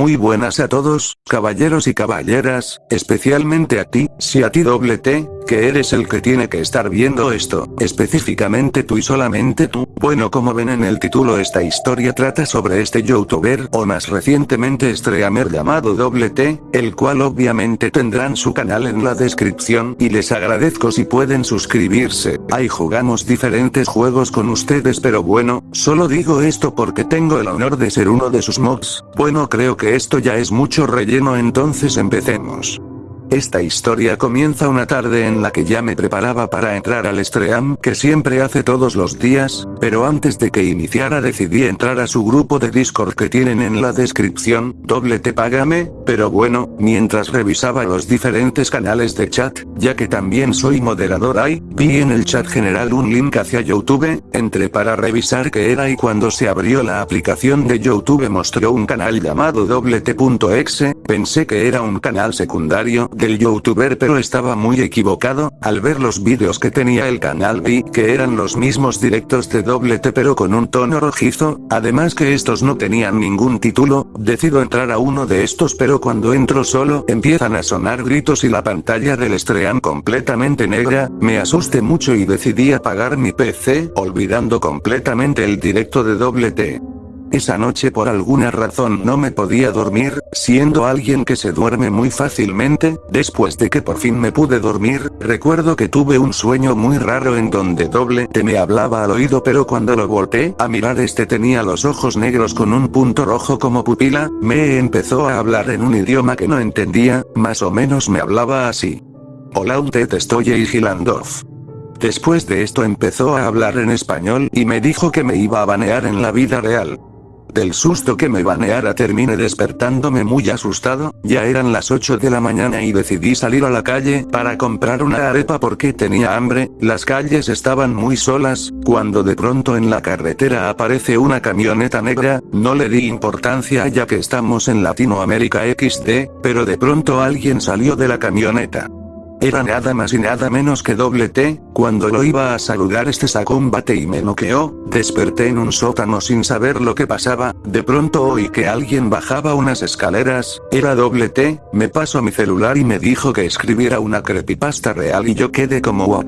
Muy buenas a todos, caballeros y caballeras, especialmente a ti, si a ti doble T, que eres el que tiene que estar viendo esto, específicamente tú y solamente tú, bueno como ven en el título esta historia trata sobre este youtuber o más recientemente streamer llamado doble T, el cual obviamente tendrán su canal en la descripción y les agradezco si pueden suscribirse, ahí jugamos diferentes juegos con ustedes pero bueno, solo digo esto porque tengo el honor de ser uno de sus mobs, bueno creo que esto ya es mucho relleno entonces empecemos. Esta historia comienza una tarde en la que ya me preparaba para entrar al stream que siempre hace todos los días, pero antes de que iniciara decidí entrar a su grupo de Discord que tienen en la descripción, doble te págame, pero bueno, mientras revisaba los diferentes canales de chat, ya que también soy moderador ahí, vi en el chat general un link hacia Youtube, entré para revisar qué era y cuando se abrió la aplicación de Youtube mostró un canal llamado doble.t.exe, pensé que era un canal secundario, del youtuber pero estaba muy equivocado, al ver los vídeos que tenía el canal. Vi que eran los mismos directos de doble T pero con un tono rojizo, además que estos no tenían ningún título, decido entrar a uno de estos pero cuando entro solo empiezan a sonar gritos y la pantalla del stream completamente negra, me mucho y decidí apagar mi PC, olvidando completamente el directo de doble T. Esa noche por alguna razón no me podía dormir, siendo alguien que se duerme muy fácilmente, después de que por fin me pude dormir, recuerdo que tuve un sueño muy raro en donde doble te me hablaba al oído pero cuando lo volteé a mirar este tenía los ojos negros con un punto rojo como pupila, me empezó a hablar en un idioma que no entendía, más o menos me hablaba así. Hola un te estoy Gilandorf. Después de esto empezó a hablar en español y me dijo que me iba a banear en la vida real. Del susto que me baneara terminé despertándome muy asustado, ya eran las 8 de la mañana y decidí salir a la calle para comprar una arepa porque tenía hambre, las calles estaban muy solas, cuando de pronto en la carretera aparece una camioneta negra, no le di importancia ya que estamos en Latinoamérica XD, pero de pronto alguien salió de la camioneta. Era nada más y nada menos que doble T, cuando lo iba a saludar este sacó un bate y me noqueó, desperté en un sótano sin saber lo que pasaba, de pronto oí que alguien bajaba unas escaleras, era doble T, me pasó mi celular y me dijo que escribiera una creepypasta real y yo quedé como what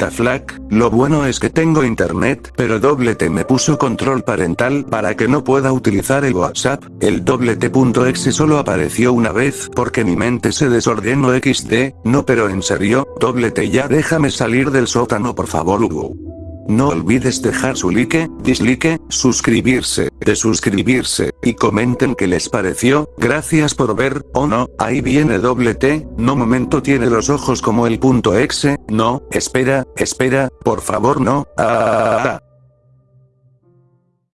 lo bueno es que tengo internet, pero doble T me puso control parental para que no pueda utilizar el WhatsApp, el doble T.exe solo apareció una vez porque mi mente se desordenó XD, no pero en serio, doble T ya déjame salir del sótano por favor Hugo. No olvides dejar su like, dislike, suscribirse, desuscribirse, y comenten qué les pareció, gracias por ver, o no, ahí viene doble T, no momento tiene los ojos como el punto exe, no, espera, espera, por favor no, ah.